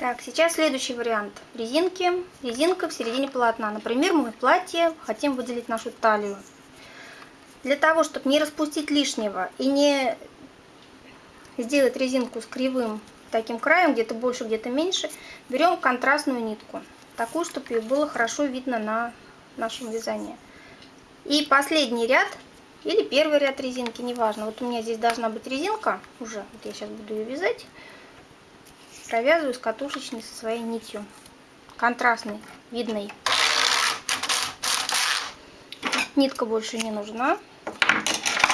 Так, сейчас следующий вариант резинки. Резинка в середине полотна. Например, мы в платье хотим выделить нашу талию. Для того, чтобы не распустить лишнего и не сделать резинку с кривым таким краем, где-то больше, где-то меньше, берем контрастную нитку. Такую, чтобы ее было хорошо видно на нашем вязании. И последний ряд, или первый ряд резинки, неважно. Вот у меня здесь должна быть резинка уже. Вот я сейчас буду ее вязать провязываю с катушечной со своей нитью. Контрастной видной. Нитка больше не нужна.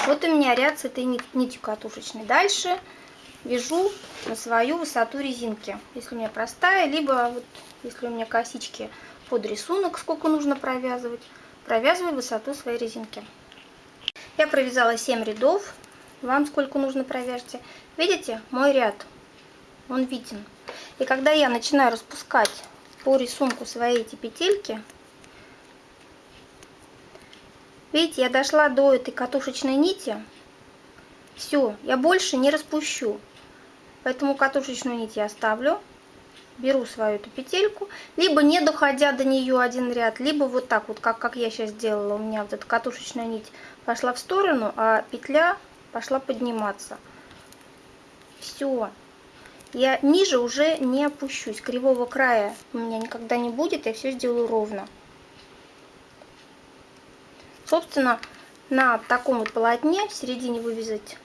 Вот у меня ряд с этой нитью катушечной. Дальше вяжу на свою высоту резинки. Если у меня простая либо вот если у меня косички под рисунок сколько нужно провязывать провязываю высоту своей резинки. Я провязала 7 рядов. Вам сколько нужно провяжьте. Видите мой ряд он виден. И когда я начинаю распускать по рисунку свои эти петельки, видите, я дошла до этой катушечной нити, все, я больше не распущу. Поэтому катушечную нить я оставлю, беру свою эту петельку, либо не доходя до нее один ряд, либо вот так вот, как, как я сейчас сделала, у меня вот эта катушечная нить пошла в сторону, а петля пошла подниматься. Все, я ниже уже не опущусь. Кривого края у меня никогда не будет, я все сделаю ровно. Собственно, на таком вот полотне в середине вывязать,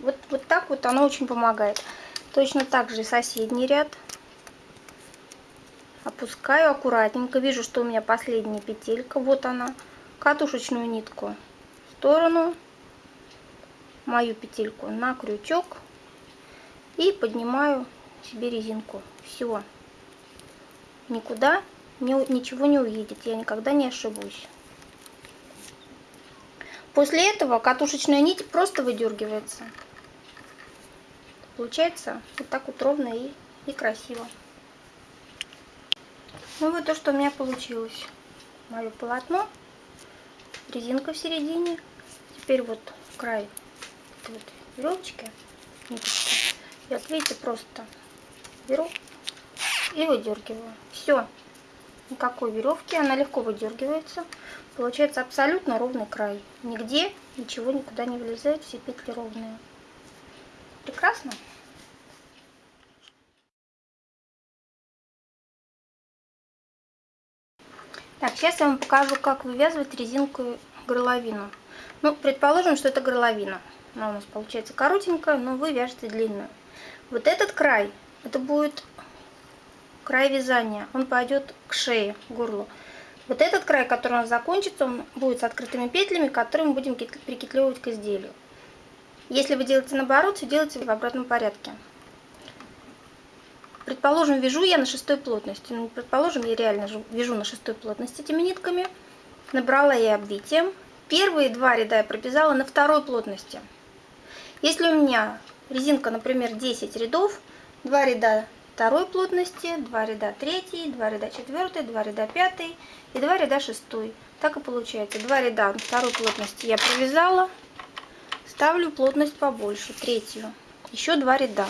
вот, вот так вот оно очень помогает. Точно так же соседний ряд. Опускаю аккуратненько. Вижу, что у меня последняя петелька. Вот она. Катушечную нитку в сторону. Мою петельку на крючок и поднимаю себе резинку. Все. Никуда не, ничего не уедет. Я никогда не ошибусь. После этого катушечная нить просто выдергивается. Получается вот так вот ровно и, и красиво. Ну вот то, что у меня получилось. Мое полотно, резинка в середине. Теперь вот край вот веревочки, ниточки вот видите, просто беру и выдергиваю. Все. Никакой веревки, она легко выдергивается. Получается абсолютно ровный край. Нигде ничего никуда не влезает, все петли ровные. Прекрасно. Так, сейчас я вам покажу, как вывязывать резинку горловину. Ну, предположим, что это горловина. Она у нас получается коротенькая, но вы вяжете длинную. Вот этот край, это будет край вязания. Он пойдет к шее, к горлу. Вот этот край, который у нас закончится, он будет с открытыми петлями, которые мы будем прикетлевывать к изделию. Если вы делаете наоборот, все делайте в обратном порядке. Предположим, вяжу я на шестой плотности. Ну, предположим, я реально вяжу на шестой плотности этими нитками. Набрала я обвитием. Первые два ряда я провязала на второй плотности. Если у меня резинка, например, 10 рядов, 2 ряда второй плотности, 2 ряда третьей, 2 ряда четвертой, 2 ряда пятой и 2 ряда шестой. Так и получается. 2 ряда второй плотности я провязала, ставлю плотность побольше, третью. Еще 2 ряда.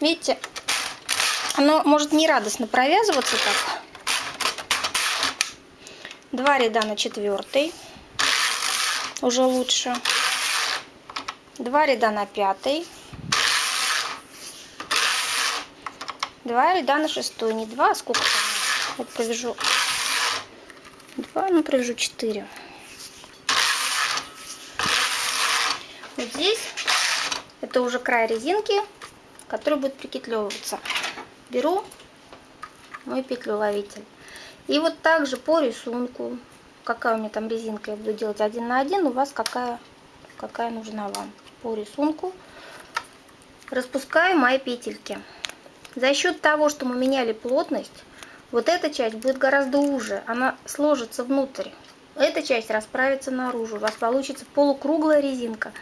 Видите, оно может не радостно провязываться так. 2 ряда на четвертой, уже лучше. Два ряда на пятый. Два ряда на шестой. Не два, а сколько там? Вот провяжу. Два, ну провяжу четыре. Вот здесь это уже край резинки, который будет прикетлевываться. Беру мой петлю-ловитель. И вот также по рисунку, какая у меня там резинка, я буду делать один на один, у вас какая, какая нужна вам по рисунку распускаю мои петельки. За счет того, что мы меняли плотность, вот эта часть будет гораздо уже, она сложится внутрь. Эта часть расправится наружу, у вас получится полукруглая резинка.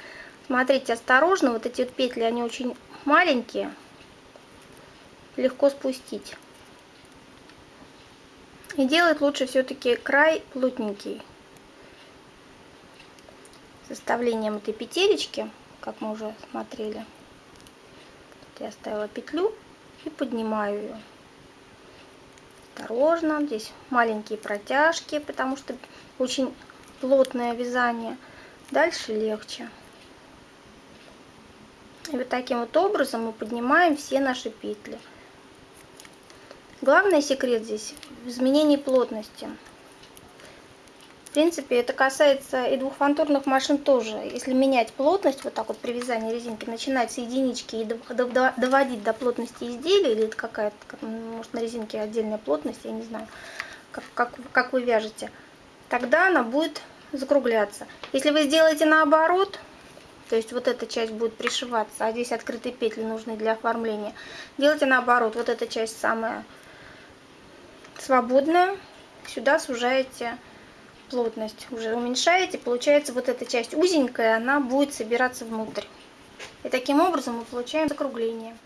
Смотрите, осторожно, вот эти вот петли, они очень маленькие, легко спустить. И делать лучше все-таки край плотненький. Составлением этой петелечки как мы уже смотрели. Я оставила петлю и поднимаю ее. Осторожно, здесь маленькие протяжки, потому что очень плотное вязание. Дальше легче. И вот таким вот образом мы поднимаем все наши петли. Главный секрет здесь в изменении плотности. Принципе, это касается и двухфантурных машин тоже. Если менять плотность, вот так вот при вязании резинки, начинать с единички и доводить до плотности изделия, или это какая-то, может, на резинке отдельная плотность, я не знаю, как, как, как вы вяжете, тогда она будет закругляться. Если вы сделаете наоборот, то есть вот эта часть будет пришиваться, а здесь открытые петли нужны для оформления, делайте наоборот, вот эта часть самая свободная, сюда сужаете плотность, уже уменьшаете, получается вот эта часть узенькая, она будет собираться внутрь. И таким образом мы получаем закругление.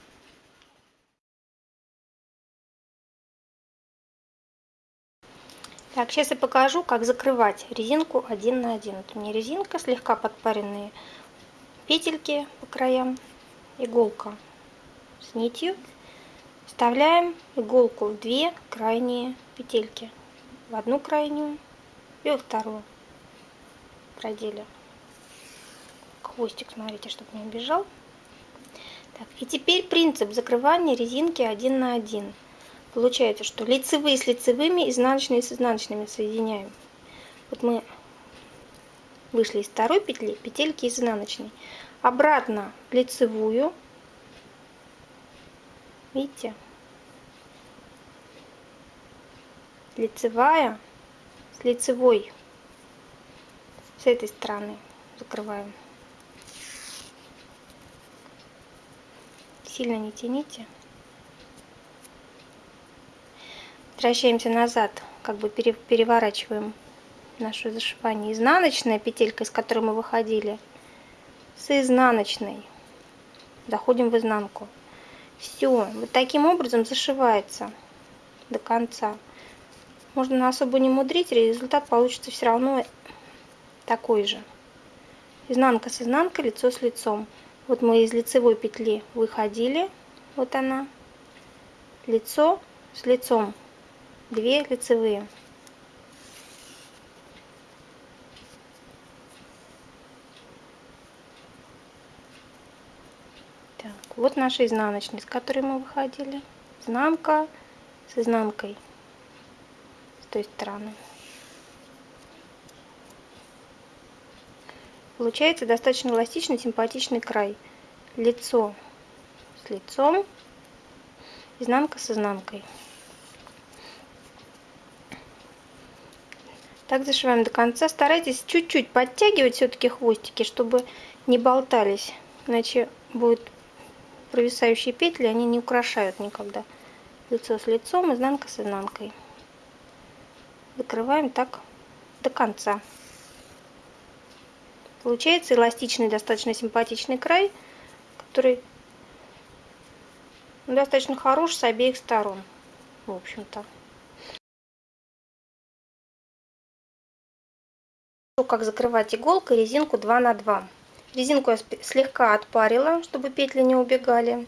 Так, сейчас я покажу, как закрывать резинку один на один. Вот у меня резинка, слегка подпаренные петельки по краям, иголка с нитью. Вставляем иголку в две крайние петельки. В одну крайнюю и вторую проделе. Хвостик, смотрите, чтобы не убежал. Так, и теперь принцип закрывания резинки один на один. Получается, что лицевые с лицевыми, изнаночные с изнаночными соединяем. Вот мы вышли из второй петли, петельки изнаночной. Обратно лицевую. Видите? Лицевая лицевой. С этой стороны закрываем. Сильно не тяните. Возвращаемся назад, как бы переворачиваем нашу зашивание. Изнаночная петелька, из которой мы выходили, с изнаночной доходим в изнанку. Все, вот таким образом зашивается до конца. Можно особо не мудрить, результат получится все равно такой же. Изнанка с изнанкой, лицо с лицом. Вот мы из лицевой петли выходили, вот она, лицо с лицом 2 лицевые. Так, вот наша изнаночная, с которой мы выходили. Изнанка с изнанкой той стороны. Получается достаточно эластичный, симпатичный край. Лицо с лицом, изнанка с изнанкой. Так зашиваем до конца. Старайтесь чуть-чуть подтягивать все-таки хвостики, чтобы не болтались. Иначе будут провисающие петли, они не украшают никогда. Лицо с лицом, изнанка с изнанкой. Закрываем так до конца. Получается эластичный, достаточно симпатичный край, который достаточно хорош с обеих сторон. В общем-то. как закрывать иголкой резинку 2 на 2 резинку я слегка отпарила чтобы петли не убегали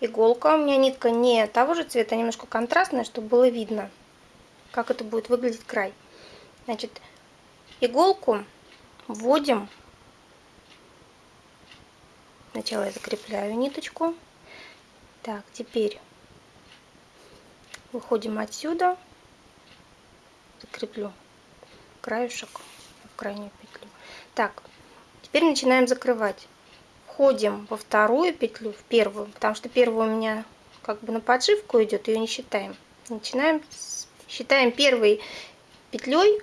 иголка у меня нитка не того же цвета а немножко контрастная чтобы было видно как это будет выглядеть край значит иголку вводим сначала я закрепляю ниточку так теперь выходим отсюда закреплю краешек крайнюю петлю. Так, теперь начинаем закрывать. Входим во вторую петлю, в первую, потому что первую у меня как бы на подшивку идет, ее не считаем. Начинаем, с, считаем первой петлей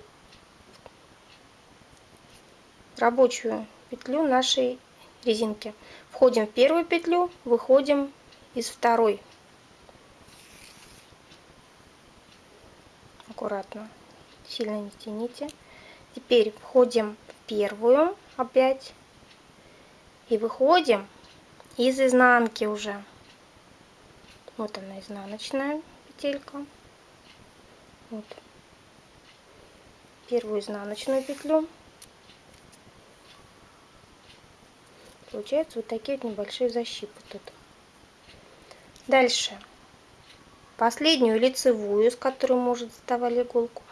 рабочую петлю нашей резинки. Входим в первую петлю, выходим из второй. Аккуратно, сильно не тяните. Теперь входим в первую опять и выходим из изнанки уже. Вот она изнаночная петелька. Вот. Первую изнаночную петлю. Получается вот такие вот небольшие защипы тут. Дальше. Последнюю лицевую, с которой мы уже доставали иголку.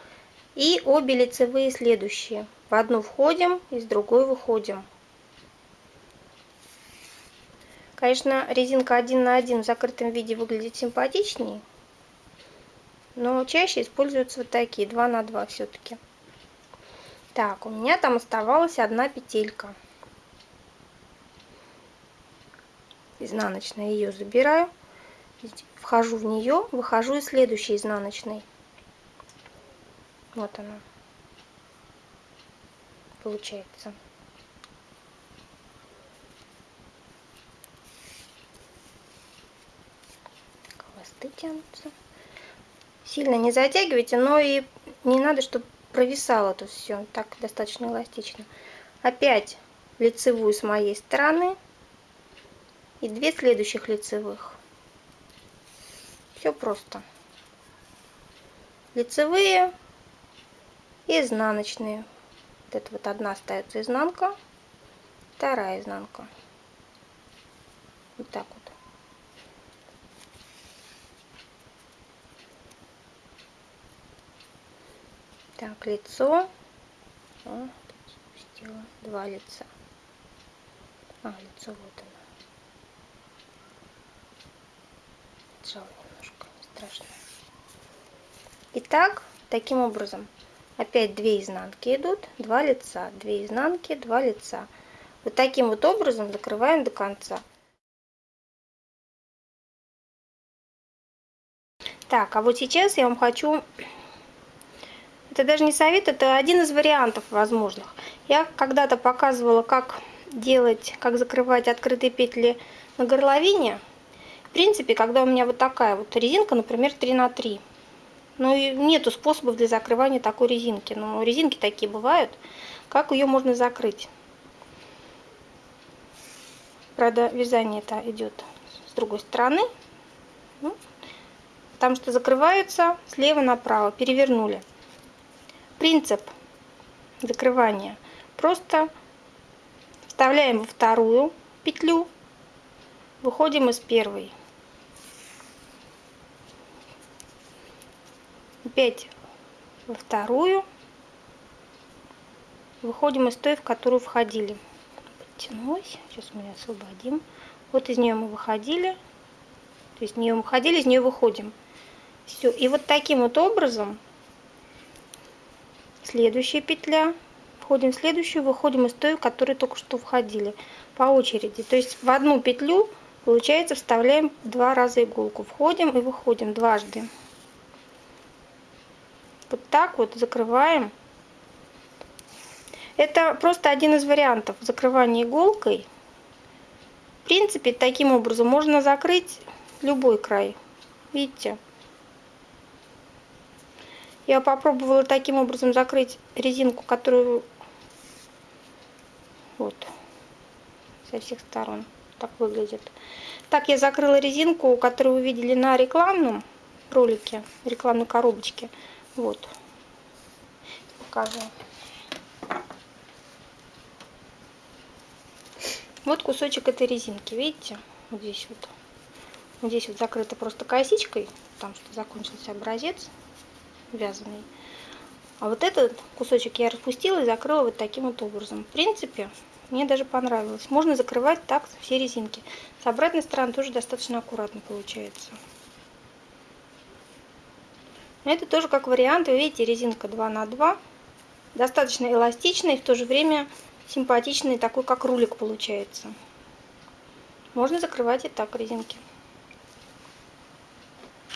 И обе лицевые следующие. В одну входим, из другой выходим. Конечно, резинка 1 на 1 в закрытом виде выглядит симпатичнее, но чаще используются вот такие, 2 на 2 все-таки. Так, у меня там оставалась одна петелька. Изнаночная ее забираю, вхожу в нее, выхожу из следующей изнаночной. Вот она получается. Хвосты тянутся. Сильно не затягивайте, но и не надо, чтобы провисало тут все. Так достаточно эластично. Опять лицевую с моей стороны и две следующих лицевых. Все просто. Лицевые и изнаночные. Вот это вот одна остается изнанка, вторая изнанка. Вот так вот. Так, лицо. О, спустила два лица. А, лицо вот оно. Жало немножко, не страшно. Итак, таким образом, опять две изнанки идут, два лица, две изнанки, два лица. Вот таким вот образом закрываем до конца. Так, а вот сейчас я вам хочу это даже не совет, это один из вариантов возможных. Я когда-то показывала, как делать, как закрывать открытые петли на горловине. В принципе, когда у меня вот такая вот резинка, например, 3 на 3. Ну и нету способов для закрывания такой резинки. Но резинки такие бывают. Как ее можно закрыть? Правда, вязание это идет с другой стороны. Ну, потому что закрываются слева направо. Перевернули принцип закрывания. Просто вставляем во вторую петлю, выходим из первой. Опять во вторую, выходим из той, в которую входили. Подтянулась, сейчас мы ее освободим. Вот из нее мы выходили, то есть из нее выходили, из нее выходим. Все, и вот таким вот образом следующая петля, входим в следующую, выходим из той, в которой только что входили, по очереди. То есть в одну петлю, получается, вставляем два раза иголку. Входим и выходим дважды. Вот так вот закрываем. Это просто один из вариантов закрывания иголкой. В принципе, таким образом можно закрыть любой край. Видите? Я попробовала таким образом закрыть резинку, которую вот со всех сторон так выглядит. Так я закрыла резинку, которую вы видели на рекламном ролике, рекламной коробочке. Вот. Покажу. Вот кусочек этой резинки, видите? Вот здесь вот. Здесь вот закрыто просто косичкой, потому что закончился образец вязаный. А вот этот кусочек я распустила и закрыла вот таким вот образом. В принципе, мне даже понравилось. Можно закрывать так все резинки. С обратной стороны тоже достаточно аккуратно получается. Это тоже как вариант. Вы видите, резинка 2 на 2 Достаточно эластичный и в то же время симпатичный, такой как рулик получается. Можно закрывать и так резинки.